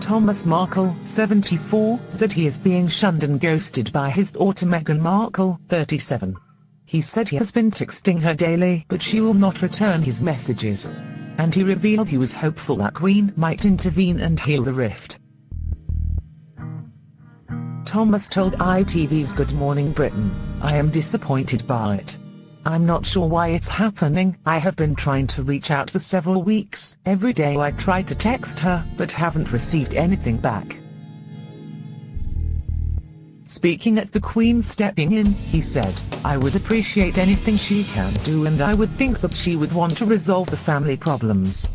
Thomas Markle, 74, said he is being shunned and ghosted by his daughter Meghan Markle, 37. He said he has been texting her daily but she will not return his messages. And he revealed he was hopeful that Queen might intervene and heal the rift. Thomas told ITV's Good Morning Britain, I am disappointed by it. I'm not sure why it's happening. I have been trying to reach out for several weeks. Every day I try to text her, but haven't received anything back. Speaking at the Queen stepping in, he said, I would appreciate anything she can do and I would think that she would want to resolve the family problems.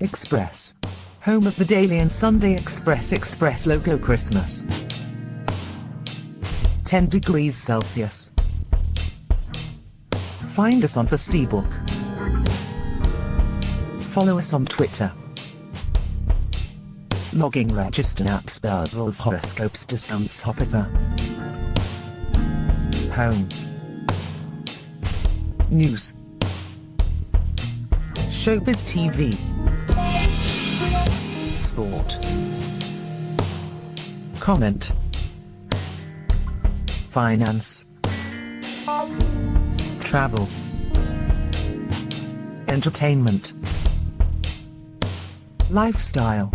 Express. Home of the Daily and Sunday Express Express Logo Christmas. 10 degrees Celsius. Find us on Facebook. Follow us on Twitter. Logging register apps Basil's horoscopes discounts hopper. Home. News. Showbiz TV. Sport. Comment. Finance. Travel. Entertainment. Lifestyle.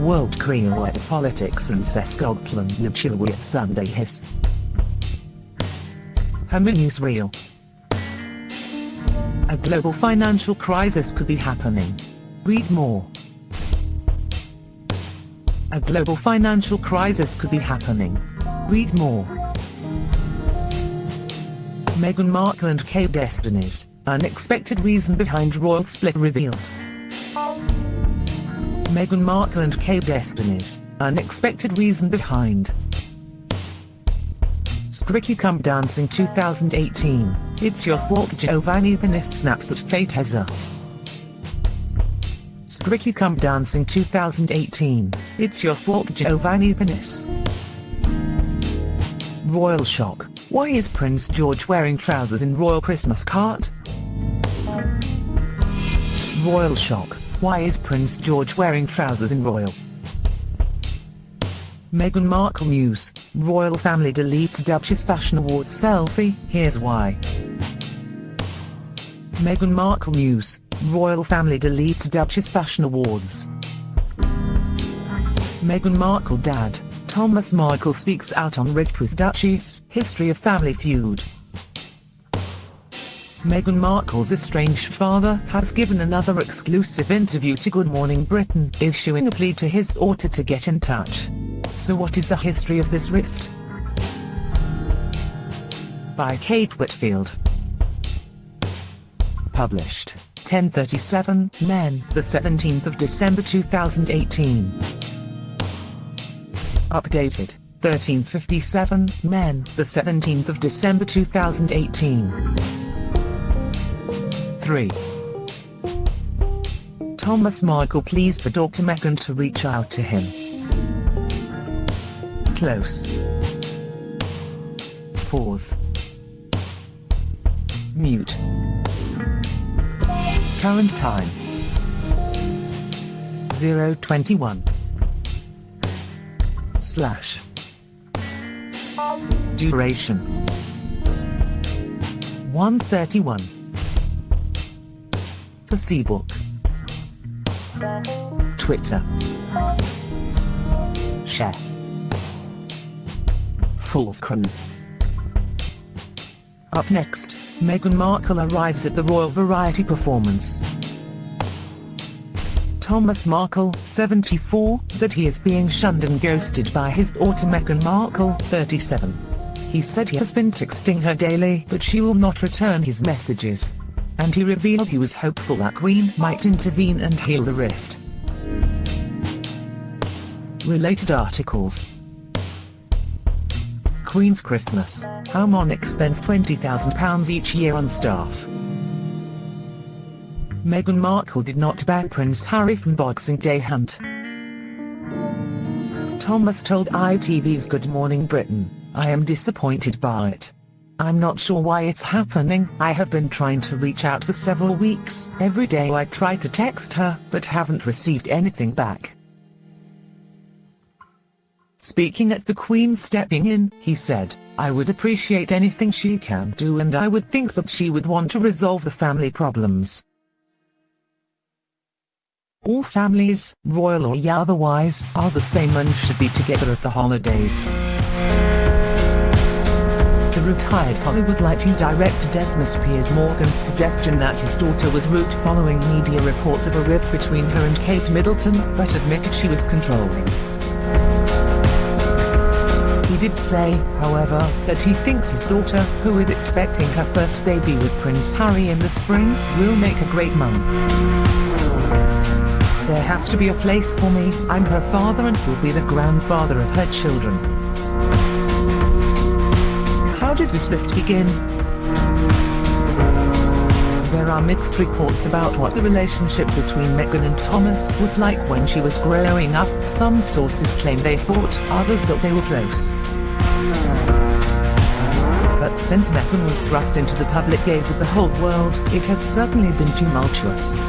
World Creole Politics and Scotland Newsweek Sunday Hiss. Hammer Newsreel. A global financial crisis could be happening. Read more. A global financial crisis could be happening. Read more. Meghan Markle and Kate Destinies, unexpected reason behind royal split revealed. Meghan Markle and Kate Destinies, unexpected reason behind. Strictly Come Dancing 2018, It's Your Fault Giovanni Pernice snaps at Fate Hezza. Strictly Come Dancing 2018, It's Your Fault Giovanni Pernice. Royal shock, why is Prince George wearing trousers in royal Christmas cart? Royal shock, why is Prince George wearing trousers in royal? Meghan Markle news, royal family deletes Duchess Fashion Awards selfie, here's why. Meghan Markle news, royal family deletes Duchess Fashion Awards. Meghan Markle dad, Thomas Markle speaks out on rift with Duchess, history of family feud. Meghan Markle's estranged father has given another exclusive interview to Good Morning Britain, issuing a plea to his daughter to get in touch. So what is the history of this rift? By Kate Whitfield. Published. 1037, Men, the 17th of December 2018. Updated. 1357, Men, the 17th of December 2018. 3. Thomas Markle pleads for Dr. Meghan to reach out to him. Close. Pause. Mute. Current time. 021. Slash. Duration. 131. Facebook. Twitter. Share. Fullscreen. Up next, Meghan Markle arrives at the Royal Variety performance. Thomas Markle, 74, said he is being shunned and ghosted by his daughter Meghan Markle, 37. He said he has been texting her daily but she will not return his messages. And he revealed he was hopeful that Queen might intervene and heal the rift. Related articles Queen's Christmas, how Monarch spends £20,000 each year on staff. Meghan Markle did not ban Prince Harry from Boxing Day hunt. Thomas told ITV's Good Morning Britain, I am disappointed by it. I'm not sure why it's happening. I have been trying to reach out for several weeks. Every day I try to text her, but haven't received anything back. Speaking at the Queen stepping in, he said, I would appreciate anything she can do and I would think that she would want to resolve the family problems. All families, royal or otherwise, are the same and should be together at the holidays. The retired Hollywood lighting director Desmond Piers Morgan's suggestion that his daughter was rude following media reports of a rift between her and Kate Middleton, but admitted she was controlling. He did say, however, that he thinks his daughter, who is expecting her first baby with Prince Harry in the spring, will make a great mum. There has to be a place for me, I'm her father and will be the grandfather of her children. How did this rift begin? There are mixed reports about what the relationship between Meghan and Thomas was like when she was growing up. Some sources claim they fought, others that they were close. But since Meghan was thrust into the public gaze of the whole world, it has certainly been tumultuous.